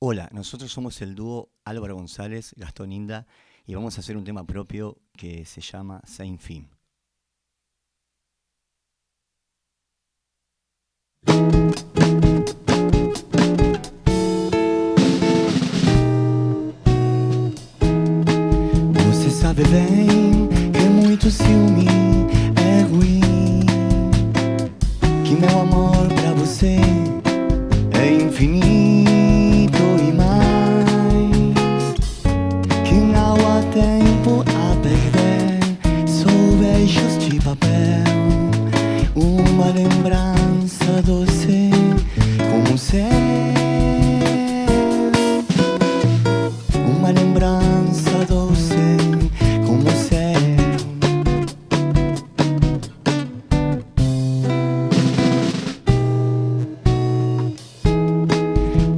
Hola, nosotros somos el dúo Álvaro González, Gastón Inda y vamos a hacer un tema propio que se llama é ruim perder Só beijos de papel Uma lembrança doce como céu. Uma lembrança doce como céu.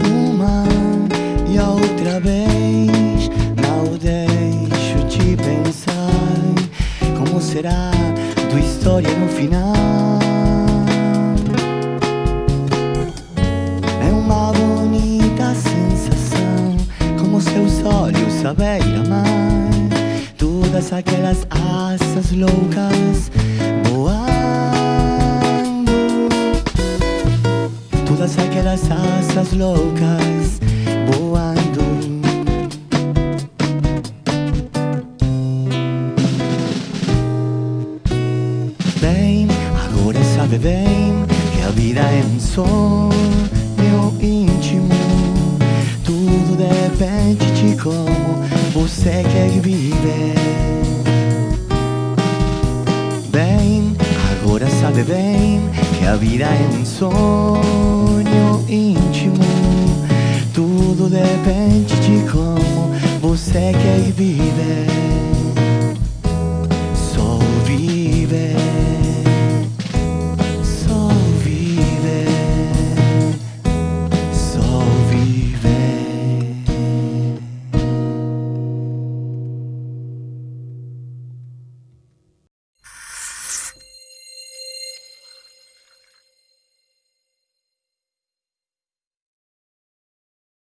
Uma e a outra vez tua história no final. É uma bonita sensação, como seus olhos à beira-mar, todas aquelas asas loucas voando. Todas aquelas asas loucas voando Bem, agora sabe bem Que a vida é um sonho íntimo Tudo depende de como você quer viver Bem, agora sabe bem que a vida é um sonho íntimo. Tudo depende de como você quer viver.